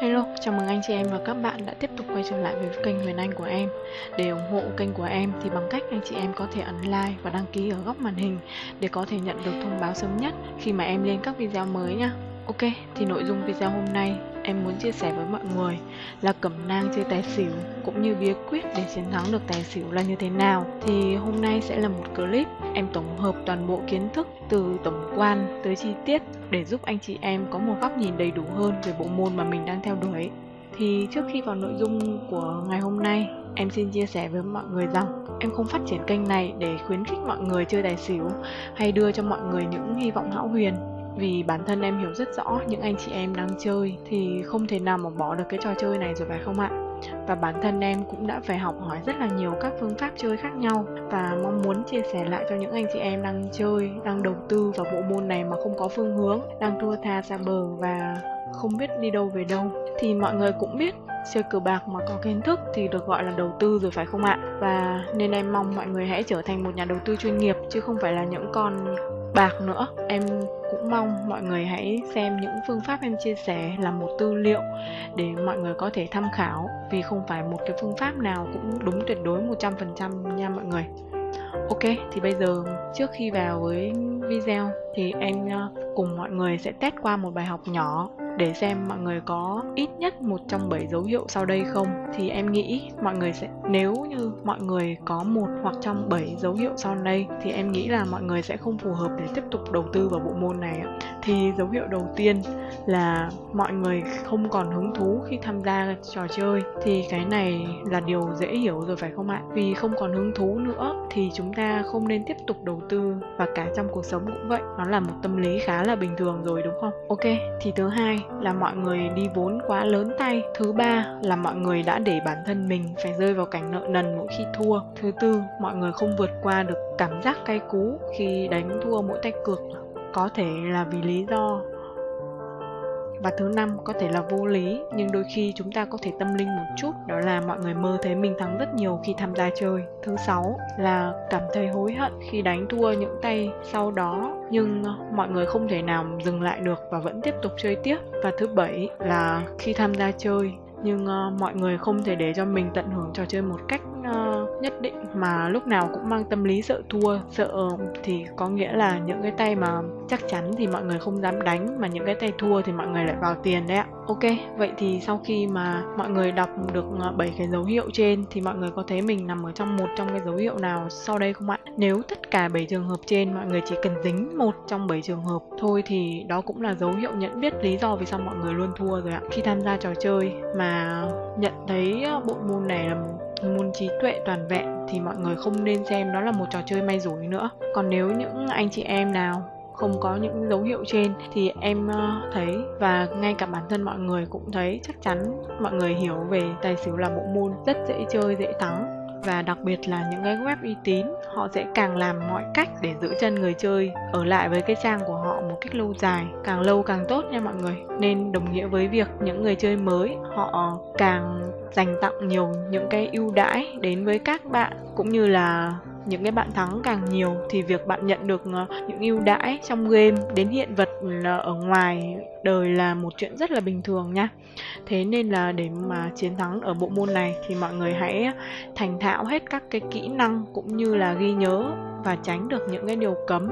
Hello, chào mừng anh chị em và các bạn đã tiếp tục quay trở lại với kênh Huyền Anh của em. Để ủng hộ kênh của em thì bằng cách anh chị em có thể ấn like và đăng ký ở góc màn hình để có thể nhận được thông báo sớm nhất khi mà em lên các video mới nha. Ok, thì nội dung video hôm nay em muốn chia sẻ với mọi người là cẩm nang chơi tài xỉu cũng như bí quyết để chiến thắng được tài xỉu là như thế nào. Thì hôm nay sẽ là một clip em tổng hợp toàn bộ kiến thức từ tổng quan tới chi tiết để giúp anh chị em có một góc nhìn đầy đủ hơn về bộ môn mà mình đang theo đuổi. Thì trước khi vào nội dung của ngày hôm nay, em xin chia sẻ với mọi người rằng em không phát triển kênh này để khuyến khích mọi người chơi tài xỉu hay đưa cho mọi người những hy vọng hão huyền vì bản thân em hiểu rất rõ những anh chị em đang chơi thì không thể nào mà bỏ được cái trò chơi này rồi phải không ạ? Và bản thân em cũng đã phải học hỏi rất là nhiều các phương pháp chơi khác nhau và mong muốn chia sẻ lại cho những anh chị em đang chơi, đang đầu tư vào bộ môn này mà không có phương hướng, đang thua tha xa bờ và không biết đi đâu về đâu. Thì mọi người cũng biết, chơi cờ bạc mà có kiến thức thì được gọi là đầu tư rồi phải không ạ? Và nên em mong mọi người hãy trở thành một nhà đầu tư chuyên nghiệp chứ không phải là những con bạc nữa. Em cũng mong mọi người hãy xem những phương pháp em chia sẻ là một tư liệu để mọi người có thể tham khảo vì không phải một cái phương pháp nào cũng đúng tuyệt đối 100% nha mọi người. Ok, thì bây giờ trước khi vào với video thì em ờ, cùng mọi người sẽ test qua một bài học nhỏ để xem mọi người có ít nhất một trong bảy dấu hiệu sau đây không. Thì em nghĩ mọi người sẽ, nếu như mọi người có một hoặc trong bảy dấu hiệu sau đây, thì em nghĩ là mọi người sẽ không phù hợp để tiếp tục đầu tư vào bộ môn này thì dấu hiệu đầu tiên là mọi người không còn hứng thú khi tham gia trò chơi, thì cái này là điều dễ hiểu rồi phải không ạ? Vì không còn hứng thú nữa, thì chúng ta không nên tiếp tục đầu tư và cả trong cuộc sống cũng vậy. Nó là một tâm lý khá là bình thường rồi, đúng không? Ok, thì thứ hai là mọi người đi vốn quá lớn tay. Thứ ba là mọi người đã để bản thân mình phải rơi vào cảnh nợ nần mỗi khi thua. Thứ tư, mọi người không vượt qua được cảm giác cay cú khi đánh thua mỗi tay cược. Có thể là vì lý do và thứ năm có thể là vô lý nhưng đôi khi chúng ta có thể tâm linh một chút đó là mọi người mơ thấy mình thắng rất nhiều khi tham gia chơi. Thứ sáu là cảm thấy hối hận khi đánh thua những tay sau đó nhưng ờ, mọi người không thể nào dừng lại được và vẫn tiếp tục chơi tiếp. Và thứ bảy là khi tham gia chơi nhưng uh, mọi người không thể để cho mình tận hưởng trò chơi một cách nhất định mà lúc nào cũng mang tâm lý sợ thua, sợ ờ, thì có nghĩa là những cái tay mà chắc chắn thì mọi người không dám đánh, mà những cái tay thua thì mọi người lại vào tiền đấy ạ. Ok, vậy thì sau khi mà mọi người đọc được ờ, 7 cái dấu hiệu trên thì mọi người có thấy mình nằm ở trong một trong cái dấu hiệu nào sau đây không ạ? Nếu tất cả 7 trường hợp trên mọi người chỉ cần dính một trong 7 trường hợp thôi thì đó cũng là dấu hiệu nhận biết lý do vì sao mọi người luôn thua rồi ạ. Khi tham gia trò chơi mà nhận thấy ờ, bộ môn này là môn trí tuệ toàn vẹn thì mọi người không nên xem đó là một trò chơi may rủi nữa. Còn nếu những anh chị em nào không có những dấu hiệu trên thì em ờ, thấy và ngay cả bản thân mọi người cũng thấy chắc chắn mọi người hiểu về tài xỉu là bộ môn rất dễ chơi, dễ thắng. Và đặc biệt là những cái web uy tín, họ sẽ càng làm mọi cách để giữ chân người chơi ở lại với cái trang của họ một cách lâu dài, càng lâu càng tốt nha mọi người. Nên đồng nghĩa với việc những người chơi mới, họ càng dành tặng nhiều những cái ưu đãi đến với các bạn, cũng như là những cái bạn thắng càng nhiều, thì việc bạn nhận được ờ, những ưu đãi trong game đến hiện vật ờ, ở ngoài đời là một chuyện rất là bình thường nha. Thế nên là để mà chiến thắng ở bộ môn này thì mọi người hãy thành thạo hết các cái kỹ năng, cũng như là ghi nhớ và tránh được những cái điều cấm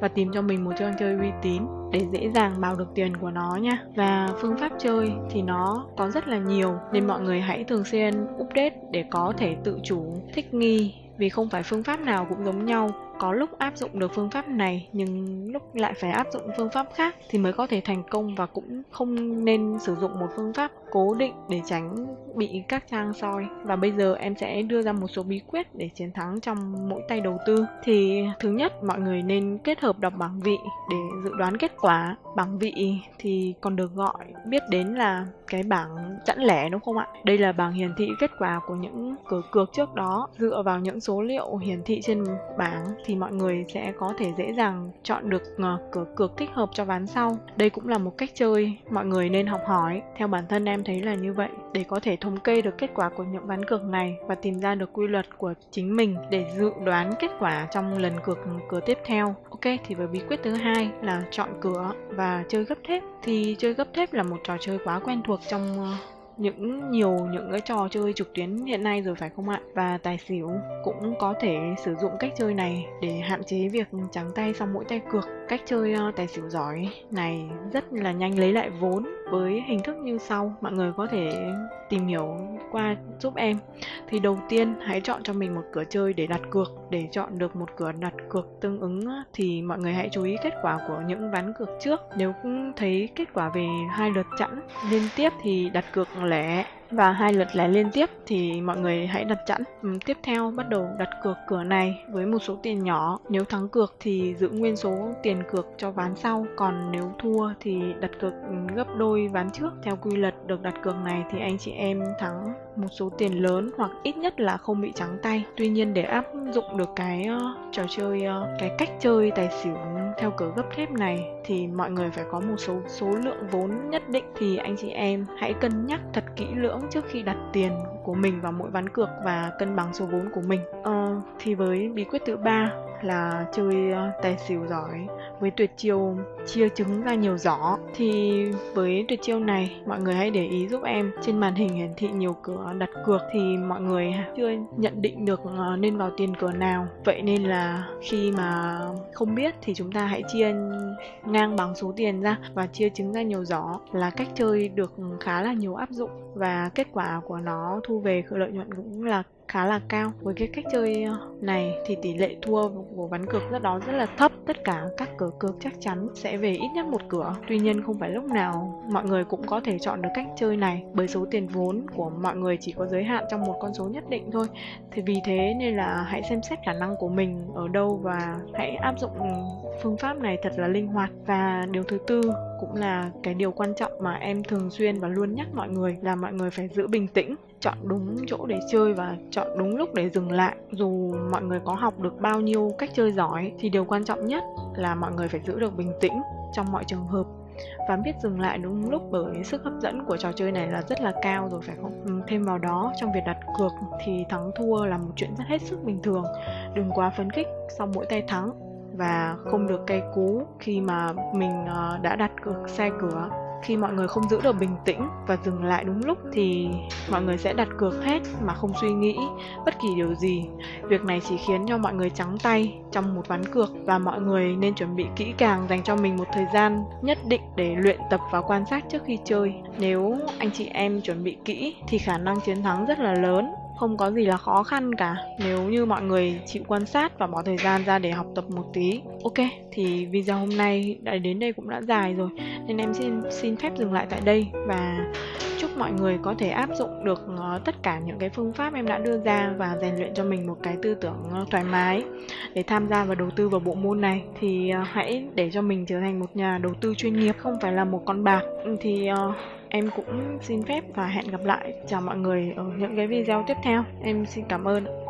và tìm cho mình một trò chơi uy tín để dễ dàng bào được tiền của nó nha. Và phương pháp chơi thì nó có rất là nhiều, nên mọi người hãy thường xuyên update để có thể tự chủ, thích nghi. Vì không phải phương pháp nào cũng giống nhau. Có lúc áp dụng được phương pháp này, nhưng lúc lại phải áp dụng phương pháp khác thì mới có thể thành công và cũng không nên sử dụng một phương pháp cố định để tránh bị các trang soi. Và bây giờ em sẽ đưa ra một số bí quyết để chiến thắng trong mỗi tay đầu tư. Thì thứ nhất, mọi người nên kết hợp đọc bảng vị để dự đoán kết quả. Bảng vị thì còn được gọi, biết đến là cái bảng chẵn lẻ, đúng không ạ? Đây là bảng hiển thị kết quả của những cửa cược trước đó. Dựa vào những số liệu hiển thị trên bảng thì mọi người sẽ có thể dễ dàng chọn được ờ, cửa cược thích hợp cho ván sau. Đây cũng là một cách chơi, mọi người nên học hỏi. Theo bản thân em thấy là như vậy. Để có thể thống kê được kết quả của những ván cược này và tìm ra được quy luật của chính mình để dự đoán kết quả trong lần cược cửa tiếp theo. Ok, thì với bí quyết thứ hai là chọn cửa và chơi gấp thép. Thì chơi gấp thép là một trò chơi quá quen thuộc trong ờ, những nhiều những cái trò chơi trực tuyến hiện nay rồi phải không ạ? Và tài xỉu cũng có thể sử dụng cách chơi này để hạn chế việc trắng tay sau mỗi tay cược. Cách chơi ờ, tài xỉu giỏi này rất là nhanh lấy lại vốn với hình thức như sau. Mọi người có thể tìm hiểu qua giúp em. Thì đầu tiên, hãy chọn cho mình một cửa chơi để đặt cược. Để chọn được một cửa đặt cược tương ứng thì mọi người hãy chú ý kết quả của những ván cược trước. Nếu thấy kết quả về hai lượt chẵn, liên tiếp thì đặt cược lẻ và hai lượt lẻ liên tiếp thì mọi người hãy đặt chẵn. Ừ, tiếp theo bắt đầu đặt cược cửa này với một số tiền nhỏ. Nếu thắng cược thì giữ nguyên số tiền cược cho ván sau, còn nếu thua thì đặt cược gấp đôi ván trước. Theo quy luật được đặt cược này thì anh chị em thắng một số tiền lớn hoặc ít nhất là không bị trắng tay. Tuy nhiên để áp dụng được cái uh, trò chơi uh, cái cách chơi tài xỉu theo cửa gấp thép này thì mọi người phải có một số số lượng vốn nhất định. Thì anh chị em hãy cân nhắc thật kỹ lưỡng trước khi đặt tiền của mình vào mỗi ván cược và cân bằng số vốn của mình. ờ, thì với bí quyết thứ ba là chơi ờ, tài xỉu giỏi với tuyệt chiêu chia trứng ra nhiều giỏ. Thì với tuyệt chiêu này mọi người hãy để ý giúp em. Trên màn hình hiển thị nhiều cửa đặt cược thì mọi người chưa nhận định được ờ, nên vào tiền cửa nào. Vậy nên là khi mà không biết thì chúng ta hãy chia ngang bằng số tiền ra và chia trứng ra nhiều giỏ là cách chơi được khá là nhiều áp dụng. Và kết quả của nó thu về lợi nhuận cũng là khá là cao. Với cái cách chơi ờ, này thì tỷ lệ thua của ván cược rất đó rất là thấp. Tất cả các cửa cược chắc chắn sẽ về ít nhất một cửa. Tuy nhiên không phải lúc nào mọi người cũng có thể chọn được cách chơi này. Bởi số tiền vốn của mọi người chỉ có giới hạn trong một con số nhất định thôi. Thì vì thế nên là hãy xem xét khả năng của mình ở đâu và hãy áp dụng ừ, phương pháp này thật là linh hoạt. Và điều thứ tư cũng là cái điều quan trọng mà em thường xuyên và luôn nhắc mọi người là mọi người phải giữ bình tĩnh chọn đúng chỗ để chơi và chọn đúng lúc để dừng lại dù mọi người có học được bao nhiêu cách chơi giỏi, thì điều quan trọng nhất là mọi người phải giữ được bình tĩnh trong mọi trường hợp và biết dừng lại đúng lúc bởi sức hấp dẫn của trò chơi này là rất là cao rồi, phải không? Ừ, thêm vào đó, trong việc đặt cược thì thắng thua là một chuyện rất hết sức bình thường. Đừng quá phấn khích sau mỗi tay thắng và không được cay cú khi mà mình ờ, đã đặt cược sai cửa khi mọi người không giữ được bình tĩnh và dừng lại đúng lúc thì mọi người sẽ đặt cược hết mà không suy nghĩ bất kỳ điều gì. Việc này chỉ khiến cho mọi người trắng tay trong một ván cược và mọi người nên chuẩn bị kỹ càng dành cho mình một thời gian nhất định để luyện tập và quan sát trước khi chơi. Nếu anh chị em chuẩn bị kỹ thì khả năng chiến thắng rất là lớn không có gì là khó khăn cả, nếu như mọi người chịu quan sát và bỏ thời gian ra để học tập một tí. Ok, thì video hôm nay đã đến đây cũng đã dài rồi, nên em xin xin phép dừng lại tại đây và chúc mọi người có thể áp dụng được ờ, tất cả những cái phương pháp em đã đưa ra và rèn luyện cho mình một cái tư tưởng ờ, thoải mái để tham gia và đầu tư vào bộ môn này, thì ờ, hãy để cho mình trở thành một nhà đầu tư chuyên nghiệp, không phải là một con bạc. Ừ, thì em cũng xin phép và hẹn gặp lại. Chào mọi người ở những cái video tiếp theo. Em xin cảm ơn.